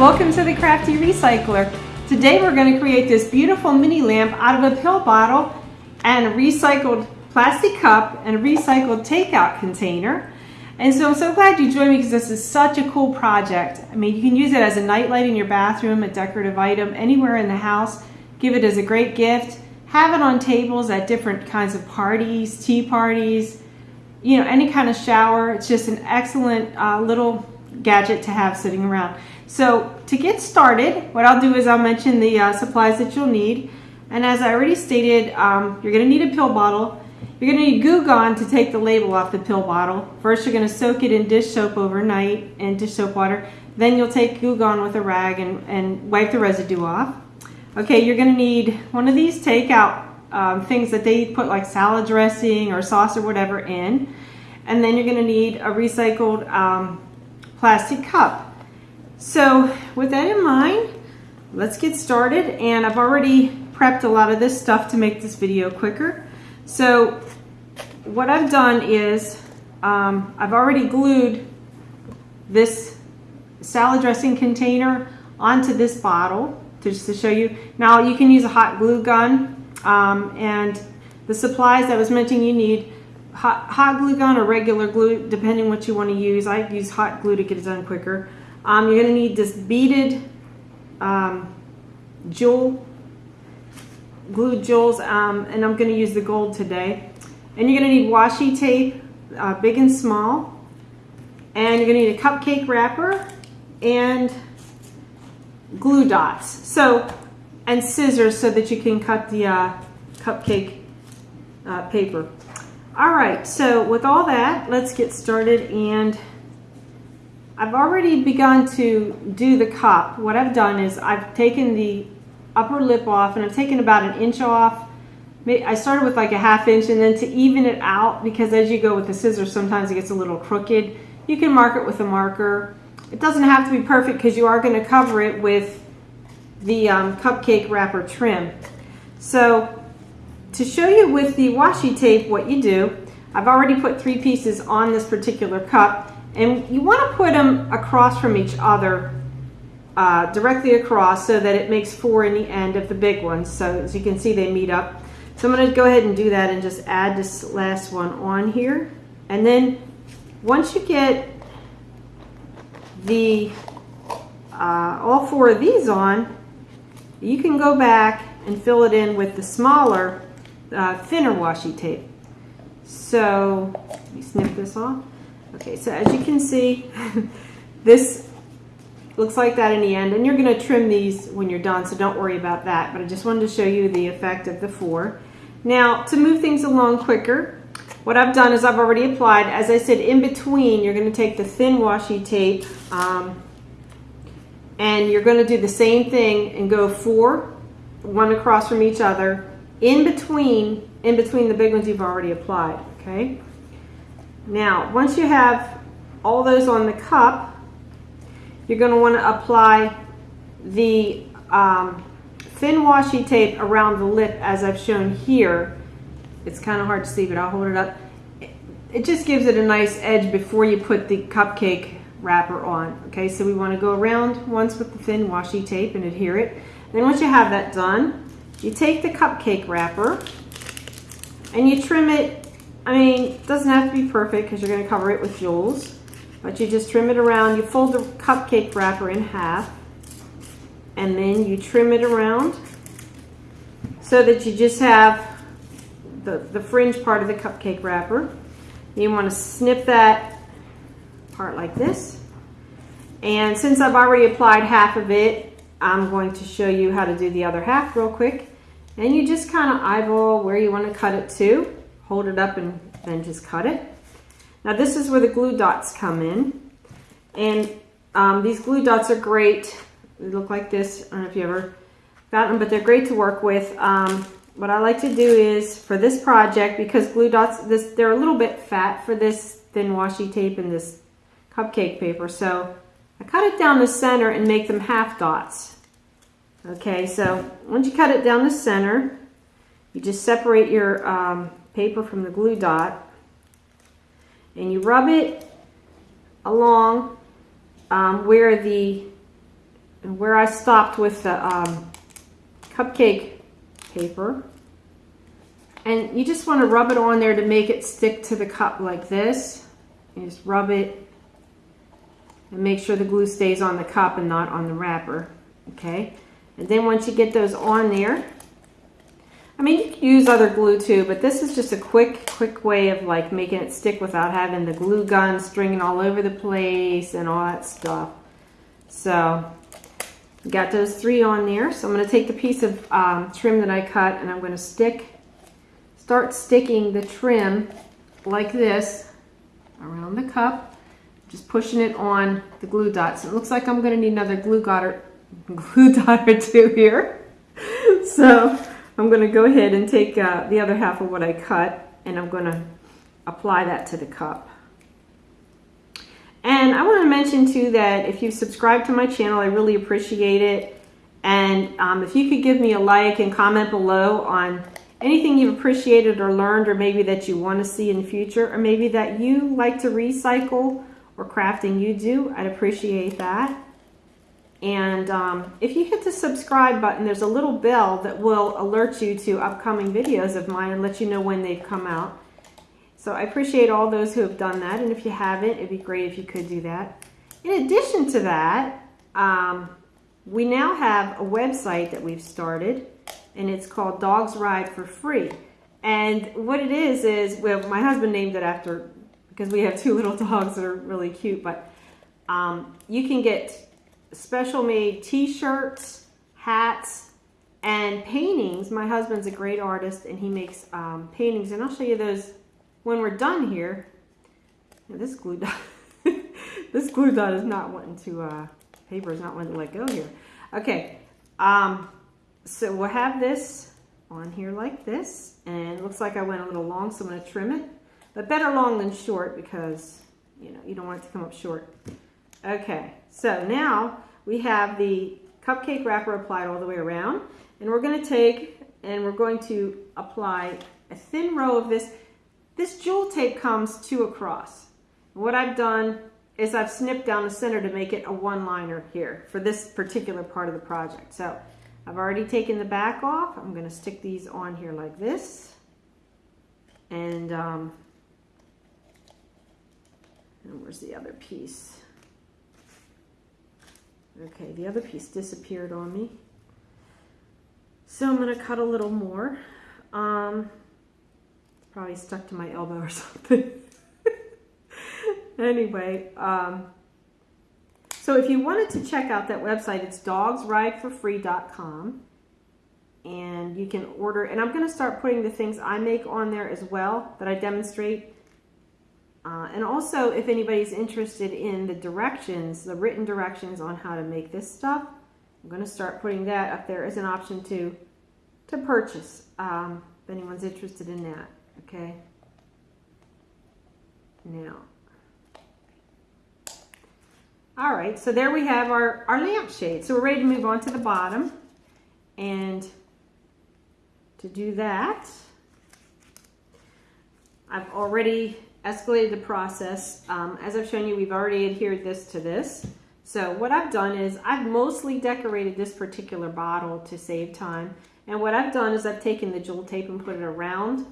welcome to the Crafty Recycler. Today we're going to create this beautiful mini lamp out of a pill bottle and a recycled plastic cup and a recycled takeout container. And so I'm so glad you joined me because this is such a cool project. I mean, you can use it as a nightlight in your bathroom, a decorative item, anywhere in the house. Give it as a great gift. Have it on tables at different kinds of parties, tea parties, you know, any kind of shower. It's just an excellent uh, little gadget to have sitting around. So to get started, what I'll do is I'll mention the uh, supplies that you'll need. And as I already stated, um, you're going to need a pill bottle. You're going to need Goo Gone to take the label off the pill bottle. First, you're going to soak it in dish soap overnight and dish soap water. Then you'll take Goo Gone with a rag and, and wipe the residue off. Okay, you're going to need one of these takeout um, things that they put like salad dressing or sauce or whatever in. And then you're going to need a recycled um, plastic cup. So with that in mind, let's get started. And I've already prepped a lot of this stuff to make this video quicker. So what I've done is um, I've already glued this salad dressing container onto this bottle just to show you. Now you can use a hot glue gun um, and the supplies that was mentioning you need hot, hot glue gun or regular glue, depending what you want to use. I use hot glue to get it done quicker. Um, you're going to need this beaded um, jewel, glue jewels, um, and I'm going to use the gold today. And you're going to need washi tape, uh, big and small. And you're going to need a cupcake wrapper and glue dots. So, and scissors so that you can cut the uh, cupcake uh, paper. All right, so with all that, let's get started and I've already begun to do the cup. What I've done is I've taken the upper lip off and I've taken about an inch off. I started with like a half inch and then to even it out because as you go with the scissors sometimes it gets a little crooked. You can mark it with a marker. It doesn't have to be perfect because you are going to cover it with the um, cupcake wrapper trim. So to show you with the washi tape what you do, I've already put three pieces on this particular cup and you want to put them across from each other uh, directly across so that it makes four in the end of the big ones. So as you can see they meet up. So I'm going to go ahead and do that and just add this last one on here. And then once you get the uh, all four of these on, you can go back and fill it in with the smaller uh, thinner washi tape. So let me snip this off. Okay, so as you can see, this looks like that in the end. And you're going to trim these when you're done, so don't worry about that. But I just wanted to show you the effect of the four. Now, to move things along quicker, what I've done is I've already applied, as I said, in between, you're going to take the thin washi tape um, and you're going to do the same thing and go four, one across from each other, in between, in between the big ones you've already applied, okay? Now, once you have all those on the cup, you're going to want to apply the um, thin washi tape around the lip as I've shown here. It's kind of hard to see, but I'll hold it up. It just gives it a nice edge before you put the cupcake wrapper on. Okay, so we want to go around once with the thin washi tape and adhere it. Then once you have that done, you take the cupcake wrapper and you trim it. I mean, it doesn't have to be perfect because you're going to cover it with jewels, but you just trim it around. You fold the cupcake wrapper in half and then you trim it around so that you just have the, the fringe part of the cupcake wrapper. You want to snip that part like this. And since I've already applied half of it, I'm going to show you how to do the other half real quick. And you just kind of eyeball where you want to cut it to. Hold it up and then just cut it. Now this is where the glue dots come in. And um, these glue dots are great. They look like this. I don't know if you ever got them, but they're great to work with. Um, what I like to do is, for this project, because glue dots, this they're a little bit fat for this thin washi tape and this cupcake paper. So I cut it down the center and make them half dots. Okay, so once you cut it down the center, you just separate your um, paper from the glue dot and you rub it along um, where the where I stopped with the um, cupcake paper. And you just want to rub it on there to make it stick to the cup like this. You just rub it and make sure the glue stays on the cup and not on the wrapper. Okay. And then once you get those on there, I mean, you can use other glue too, but this is just a quick, quick way of like making it stick without having the glue gun stringing all over the place and all that stuff. So, got those three on there. So I'm going to take the piece of um, trim that I cut and I'm going to stick, start sticking the trim like this around the cup, just pushing it on the glue dots. It looks like I'm going to need another glue glue dot or two here. So I'm going to go ahead and take uh, the other half of what I cut and I'm going to apply that to the cup. And I want to mention too that if you subscribe to my channel, I really appreciate it. And um, if you could give me a like and comment below on anything you've appreciated or learned or maybe that you want to see in the future or maybe that you like to recycle or crafting you do, I'd appreciate that. And um, if you hit the subscribe button, there's a little bell that will alert you to upcoming videos of mine and let you know when they've come out. So I appreciate all those who have done that. And if you haven't, it'd be great if you could do that. In addition to that, um, we now have a website that we've started and it's called Dogs Ride for Free. And what it is, is, well, my husband named it after, because we have two little dogs that are really cute, but um, you can get special made t-shirts, hats, and paintings. My husband's a great artist and he makes um, paintings and I'll show you those when we're done here. Now, this glue dot, this glue dot is not wanting to, uh, paper is not wanting to let go here. Okay, um, so we'll have this on here like this and it looks like I went a little long so I'm going to trim it. But better long than short because, you know, you don't want it to come up short. Okay, so now we have the cupcake wrapper applied all the way around. And we're going to take and we're going to apply a thin row of this. This jewel tape comes two across. What I've done is I've snipped down the center to make it a one-liner here for this particular part of the project. So I've already taken the back off. I'm going to stick these on here like this. And, um, and where's the other piece? Okay, the other piece disappeared on me. So I'm going to cut a little more. Um, probably stuck to my elbow or something. anyway, um, so if you wanted to check out that website, it's dogsrideforfree.com. And you can order, and I'm going to start putting the things I make on there as well that I demonstrate uh, and also, if anybody's interested in the directions, the written directions on how to make this stuff, I'm going to start putting that up there as an option to, to purchase, um, if anyone's interested in that, okay? Now, all right, so there we have our, our lampshade. So we're ready to move on to the bottom. And to do that, I've already escalated the process. Um, as I've shown you, we've already adhered this to this. So what I've done is I've mostly decorated this particular bottle to save time. And what I've done is I've taken the jewel tape and put it around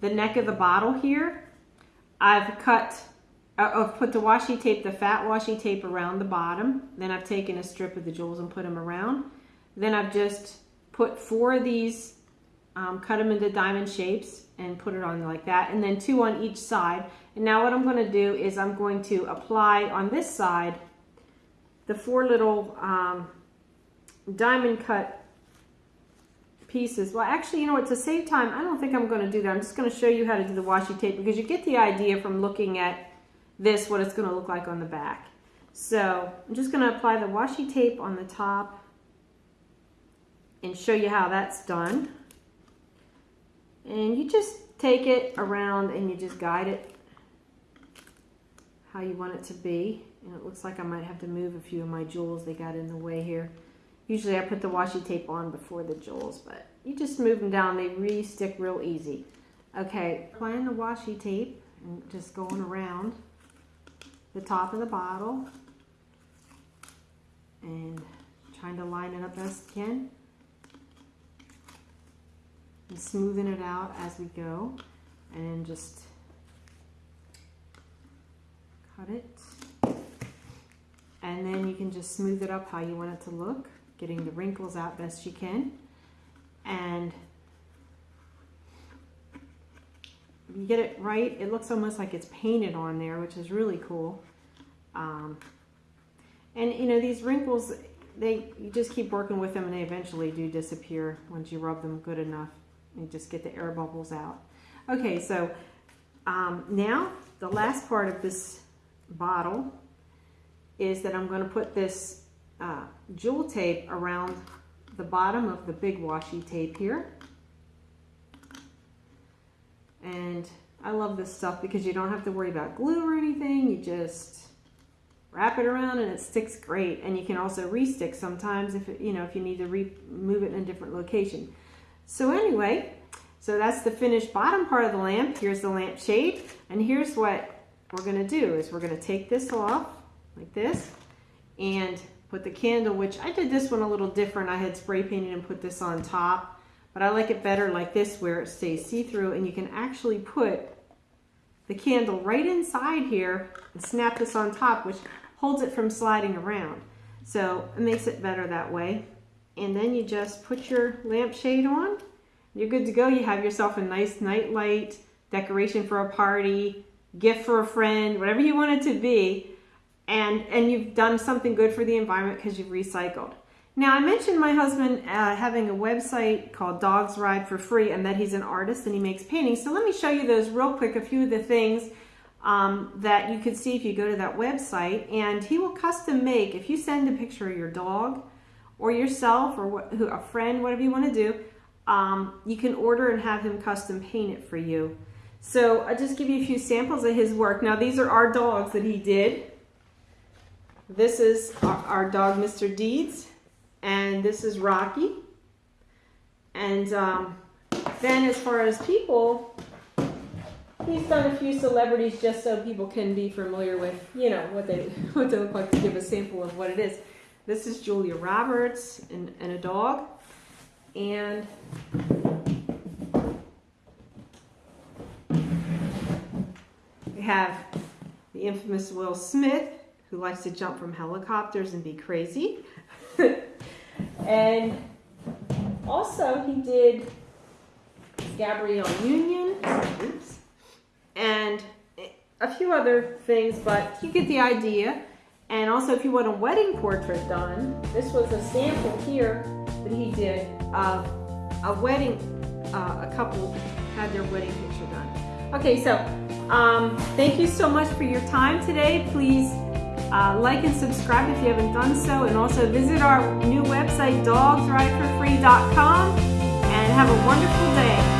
the neck of the bottle here. I've cut, uh, I've put the washi tape, the fat washi tape around the bottom. Then I've taken a strip of the jewels and put them around. Then I've just put four of these, um, cut them into diamond shapes and put it on like that and then two on each side. And now what I'm going to do is I'm going to apply on this side the four little um, diamond cut pieces. Well actually you know what to save time I don't think I'm going to do that. I'm just going to show you how to do the washi tape because you get the idea from looking at this what it's going to look like on the back. So I'm just going to apply the washi tape on the top and show you how that's done and you just take it around and you just guide it how you want it to be. And it looks like I might have to move a few of my jewels. They got in the way here. Usually I put the washi tape on before the jewels, but you just move them down. They re-stick real easy. Okay, applying the washi tape and just going around the top of the bottle and trying to line it up best you can. And smoothing it out as we go. And just cut it. And then you can just smooth it up how you want it to look, getting the wrinkles out best you can. And you get it right, it looks almost like it's painted on there, which is really cool. Um, and you know, these wrinkles, they you just keep working with them and they eventually do disappear once you rub them good enough. You just get the air bubbles out. Okay, so um, now the last part of this bottle is that I'm going to put this uh, jewel tape around the bottom of the big washi tape here. And I love this stuff because you don't have to worry about glue or anything. You just wrap it around and it sticks great. And you can also re-stick sometimes if it, you know if you need to remove it in a different location. So anyway, so that's the finished bottom part of the lamp. Here's the lamp shade. And here's what we're going to do is we're going to take this off like this and put the candle, which I did this one a little different. I had spray painted and put this on top, but I like it better like this where it stays see-through and you can actually put the candle right inside here and snap this on top, which holds it from sliding around. So it makes it better that way. And then you just put your lampshade on. You're good to go. You have yourself a nice night light, decoration for a party, gift for a friend, whatever you want it to be and and you've done something good for the environment because you've recycled. Now I mentioned my husband uh, having a website called Dogs Ride for Free and that he's an artist and he makes paintings. So let me show you those real quick, a few of the things um, that you can see if you go to that website and he will custom make, if you send a picture of your dog or yourself or who, a friend, whatever you want to do, um, you can order and have him custom paint it for you. So I'll just give you a few samples of his work. Now these are our dogs that he did. This is our, our dog, Mr. Deeds, and this is Rocky. And um, then as far as people, he's done a few celebrities just so people can be familiar with, you know, what they what they look like to give a sample of what it is. This is Julia Roberts and, and a dog. And we have the infamous Will Smith who likes to jump from helicopters and be crazy. and also he did Gabrielle Union, oops, and a few other things, but you get the idea. And also if you want a wedding portrait done, this was a sample here that he did of a wedding, uh, a couple had their wedding picture done. Okay, so um, thank you so much for your time today. Please uh, like and subscribe if you haven't done so, and also visit our new website, dogsrideforfree.com, and have a wonderful day.